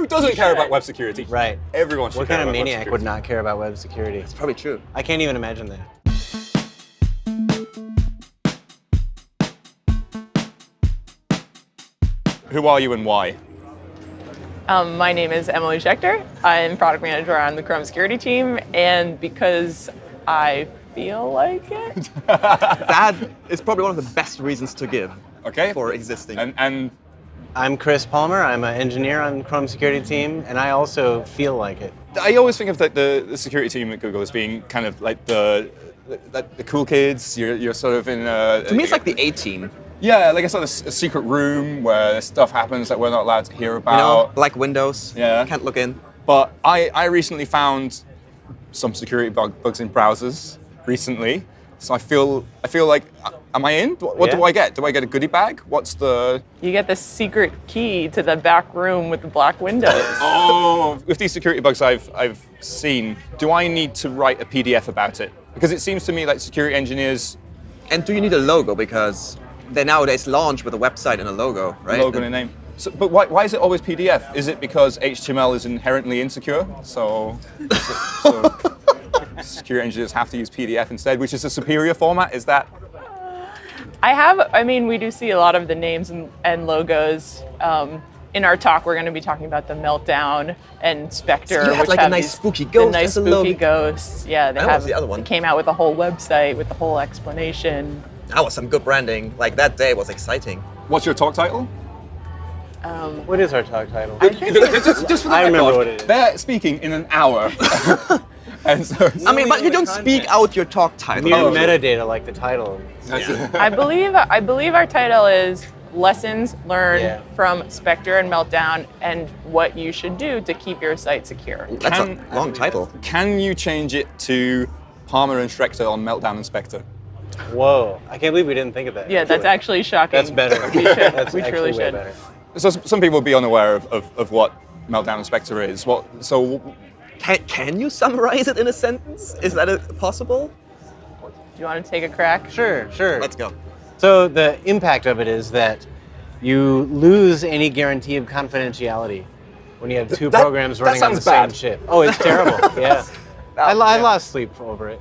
Who doesn't care about web security? Right. Everyone should What care kind of about maniac would not care about web security? It's probably true. I can't even imagine that. Who are you and why? Um, my name is Emily Schechter. I'm product manager on the Chrome security team, and because I feel like it, That is probably one of the best reasons to give Okay. for existing. And, and I'm Chris Palmer. I'm an engineer on the Chrome security team, and I also feel like it. I always think of the, the, the security team at Google as being kind of like the the, the cool kids. You're, you're sort of in a, to me, it's like the A team. yeah, like a sort of s- a secret room where stuff happens that we're not allowed to hear about. You know, like Windows. Yeah. Can't look in. But I, I recently found some security bug, bugs in browsers recently. So I feel I feel like uh, am I in? What, what do I get? Do I get a goodie bag? What's the you get the secret key to the back room with the black windows. Oh, with these security bugs I've I've seen, do I need to write a PDF about it? Because it seems to me like security engineers And do you need a logo? Because they nowadays launch with a website and a logo, right? logo and a name. So, but why, why is it always PDF? Is it because HTML is inherently insecure? So, so, so security engineers have to use PDF instead, which is a superior format. Is that? I have, I mean, we do see a lot of the names and, and logos. Um, in our talk, we're going to be talking about the Meltdown and Spectre, So you had, which like, a have nice these- spooky the ghost nice spooky logo. ghosts. Yeah, they That have. was the other one. They came out with a whole website with the whole explanation. That was some good branding. Like that day was exciting. What's your talk title? Um, What is our talk title? just, just for the I remember what it is. They're speaking in an hour. and so, I mean, but you don't content. speak out your talk title. Mere Oh. metadata like the title. I believe I believe our title is lessons learned Yeah. from Spectre and Meltdown and what you should do to keep your site secure. That's Can- a long title. can you change it to Palmer and Schechter on Meltdown Inspector? Whoa! I can't believe we didn't think of that. Yeah, that's actually shocking. That's better. We should. That's we truly should. better. So some people will be unaware of, of, of what Meltdown Inspector is. What? So Can, can you summarize it in a sentence? Is that a, possible? Do you want to take a crack? Sure, sure. Let's go. So the impact of it is that you lose any guarantee of confidentiality when you have two That- programs running on the sounds same bad. chip. Oh, it's terrible. yeah. I, lo- I yeah. lost sleep over it.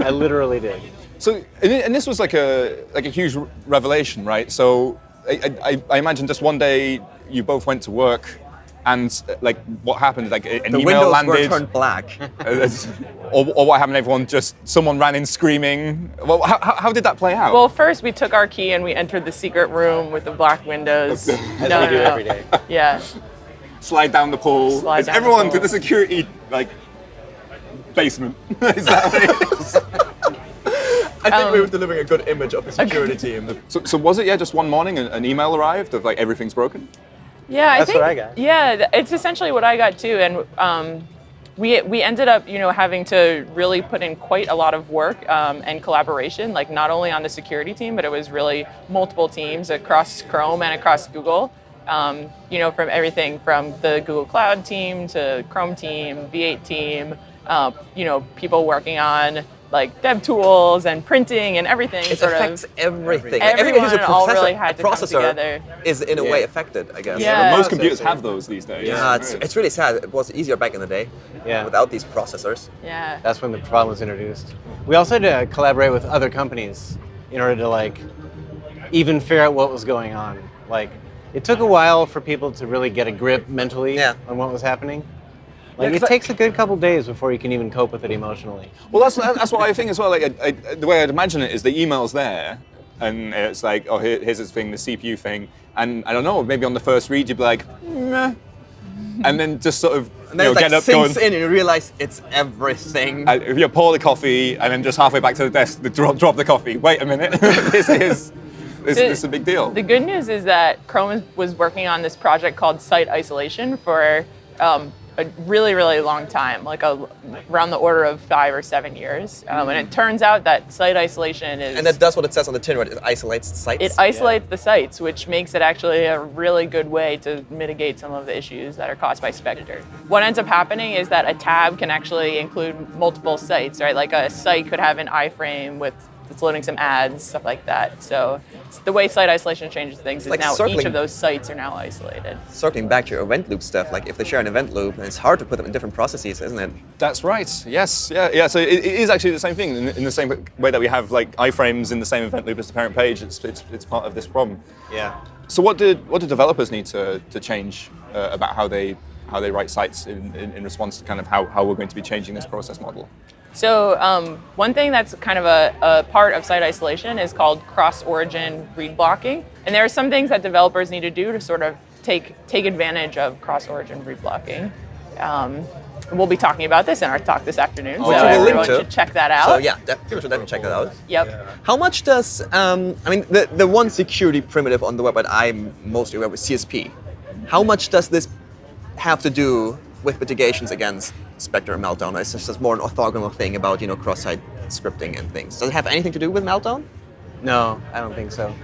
I literally did. So, and, and this was like a like a huge revelation, right? So, I, I, I imagine just one day you both went to work, and like what happened? Like a- an The email windows landed, were turned black. or, or what happened? Everyone just someone ran in screaming. Well, how, how how did that play out? Well, first we took our key and we entered the secret room with the black windows. As we do every day. Yeah. slide down the pole. Slide Is down the everyone to the security like basement? is that what it is? I think we Um, were delivering a good image of the security team. So, so was it yeah? Just one morning, an, an email arrived of like everything's broken. Yeah, I That's think, what I got. Yeah, it's essentially what I got too, and um, we we ended up, you know, having to really put in quite a lot of work um, and collaboration, like not only on the security team, but it was really multiple teams across Chrome and across Google. Um, you know, from everything from the Google Cloud team to Chrome team, V8 team, uh, you know, people working on like dev tools and printing and everything. It sort affects of. everything. Everyone Everything is a all processor. really had to a come together. is in a Yeah. way affected, I guess. Yeah. Most computers have those these days. Yeah, it's, it's really sad. It was easier back in the day Yeah. without these processors. Yeah. That's when the problem was introduced. We also had to collaborate with other companies in order to like even figure out what was going on. Like it took a while for people to really get a grip mentally Yeah. on what was happening. Like 'cause it I- takes a good couple days before you can even cope with it emotionally. Well, that's that's what I think as well. Like, I, I, the way I'd imagine it is the email's there, and it's like, oh, here, here's this thing, the CPU thing, and I don't know, maybe on the first read you'd be like, meh, and then just sort of And then you know, it like get up sinks going. in and you realize it's everything. Uh, if you pour the coffee and then just halfway back to the desk, the drop, drop the coffee. Wait a minute, this is this, The- this is a big deal. The good news is that Chrome was working on this project called Site Isolation for um, a really, really long time, like a, around the order of five or seven years. Um, and it turns out that site isolation is and that does what it says on the tin, right? It isolates sites. it isolates the sites, which makes it actually a really good way to mitigate some of the issues that are caused by Spectre. What ends up happening is that a tab can actually include multiple sites, right? Like a site could have an iframe with it's loading some ads, stuff like that. So the way site isolation changes things is like now each of those sites are now isolated. Circling back to your event loop stuff, like if they share an event loop, then it's hard to put them in different processes, isn't it? That's right. Yes. Yeah. Yeah. So it, it is actually the same thing in, in the same way that we have like iframes in the same event loop as the parent page. It's, it's, it's part of this problem. Yeah. So what did what do developers need to, to change uh, about how they how they write sites in, in, in response to kind of how, how we're going to be changing this process model? So um, one thing that's kind of a, a part of site isolation is called cross-origin read blocking, and there are some things that developers need to do to sort of take take advantage of cross-origin read blocking. Um, we'll be talking about this in our talk this afternoon, so Which link everyone to. should check that out. So yeah, people should definitely check that out. Yep. How much does um, I mean the the one security primitive on the web that I'm mostly aware with CSP? How much does this have to do with mitigations against Spectre and Meltdown? It's is this just more an orthogonal thing about you know cross-site scripting and things? Does it have anything to do with Meltdown? No, I don't think so.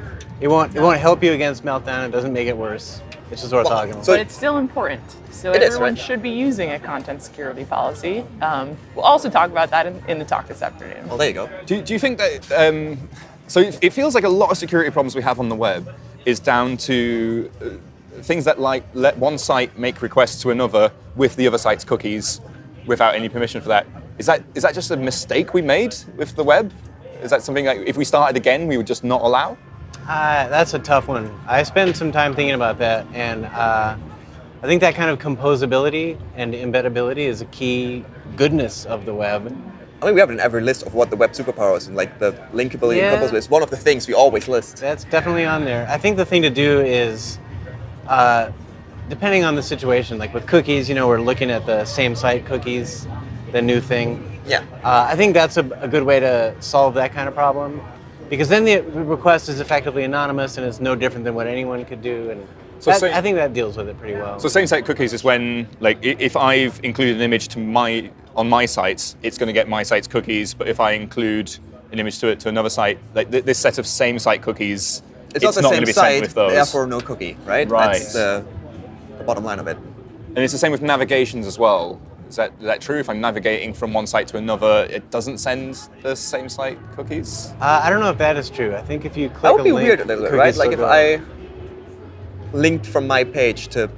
It won't. It won't help you against meltdown. It doesn't make it worse. It's just orthogonal. so- but it's still important. So It is, everyone right? should be using a content security policy. Um, we'll also talk about that in, in the talk this afternoon. Well, there you go. Do, do you think that? Um, so it, it feels like a lot of security problems we have on the web is down to uh, things that like let one site make requests to another with the other site's cookies without any permission for that. Is that is that just a mistake we made with the web? Is that something like if we started again we would just not allow? Uh, that's a tough one. I spent some time thinking about that, and uh, I think that kind of composability and embeddability is a key goodness of the web. I mean, we have it in every list of what the web superpowers and like the linkability Yeah. and composability is one of the things we always list. That's definitely on there. I think the thing to do is, uh, depending on the situation, like with cookies, you know, we're looking at the same site cookies, the new thing. Yeah. Uh, I think that's a, a good way to solve that kind of problem, because then the request is effectively anonymous and it's no different than what anyone could do, and So that- say- I think that deals with it pretty well. So same site cookies is when like if I've included an image to my on my sites, it's going to get my site's cookies. But if I include an image to it to another site, like th- this set of same site cookies, It's, not the going same to be site, with those. therefore no cookie, right? Right. That's the, the bottom line of it. And it's the same with navigations as well. Is that, is that true? If I'm navigating from one site to another, it doesn't send the same site cookies? uh, I don't know if that is true. I think if you click That would be link, weird a little bit, right? Like if go. I linked from my page to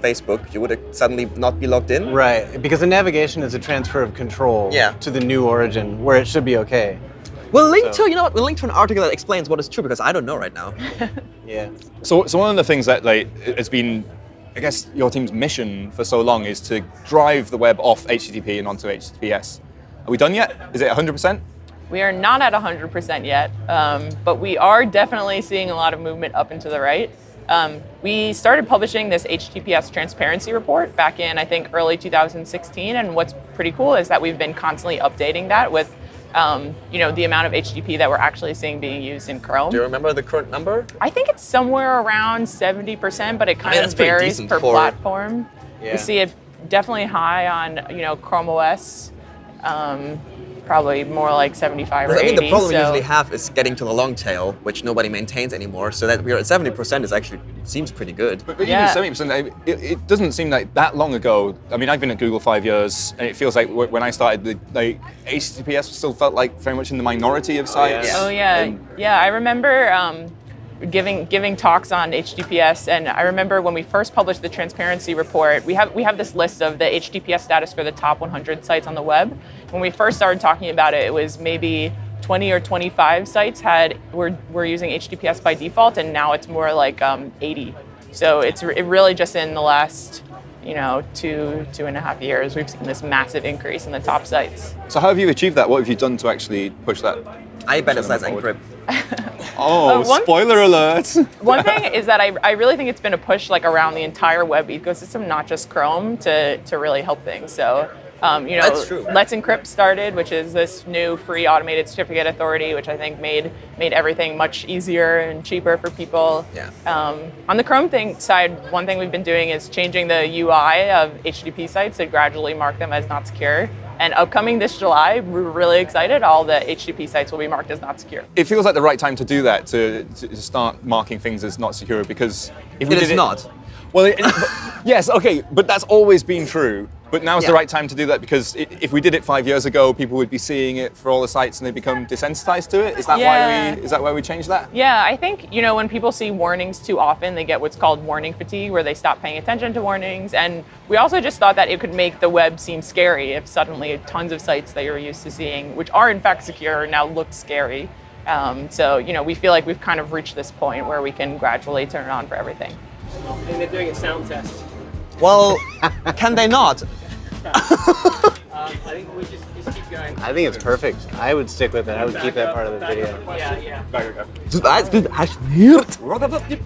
Facebook, you would suddenly not be logged in. Right, because the navigation is a transfer of control Yeah. to the new origin, where it should be okay. We'll link So- to you know what? We'll link to an article that explains what is true because I don't know right now. Yeah. So, so one of the things that like has been, I guess, your team's mission for so long is to drive the web off HTTP and onto HTTPS. Are we done yet? Is it 100%? We are not at 100% yet, um, but we are definitely seeing a lot of movement up and to the right. Um, we started publishing this HTTPS transparency report back in, I think, early 2016. And what's pretty cool is that we've been constantly updating that with, um, you know, the amount of HTTP that we're actually seeing being used in Chrome. Do you remember the current number? I think it's somewhere around 70%, but it kind mean, of varies per for- platform. Yeah. We see it definitely high on, you know, Chrome OS, um, probably more like 75 or I 80. mean, the problem we usually have is getting to the long tail, which nobody maintains anymore. So that we're at 70% is actually seems pretty good. But, but Yeah. even 70%, it, it doesn't seem like that long ago. I mean, I've been at Google five years, and it feels like when I started, the, like HTTPS still felt like very much in the minority of sites. yeah. Oh yeah, And- yeah. I remember um, giving giving talks on HTTPS, and I remember when we first published the transparency report. We have we have this list of the HTTPS status for the top 100 sites on the web. When we first started talking about it, it was maybe 20 or 25 sites had were were using HTTPS by default, and now it's more like um, 80. So it's it really just in the last you know two two and a half years we've seen this massive increase in the top sites. So how have you achieved that? What have you done to actually push that? I bet it's less forward. encrypt. Oh, Uh, one- spoiler alert! One thing is that I, I really think it's been a push like around the entire web ecosystem, not just Chrome, to, to really help things. So, um, you know, Let's Encrypt started, which is this new free automated certificate authority, which I think made made everything much easier and cheaper for people. Yeah. Um, on the Chrome thing side, one thing we've been doing is changing the UI of HTTP sites to gradually mark them as not secure. And upcoming this July, we're really excited. All the HTTP sites will be marked as not secure. it feels like the right time to do that, to, to start marking things as not secure, because if we It did is not. Well, it, yes, okay, but that's always been true. But now's the Yeah. right time to do that because i- if we did it five years ago, people would be seeing it for all the sites and they become desensitized to it. Is that Yeah. why we? Is that why we changed that? Yeah, I think, you know, when people see warnings too often, they get what's called warning fatigue, where they stop paying attention to warnings. And we also just thought that it could make the web seem scary if suddenly tons of sites that you're used to seeing, which are in fact secure, now look scary. Um, so, you know, we feel like we've kind of reached this point where we can gradually turn it on for everything. And they're doing a sound test. Well, can they not? Um, I think we just, just keep going. I think it's perfect. I would stick with it. I would keep that part of the video. Yeah, yeah. Das ist nicht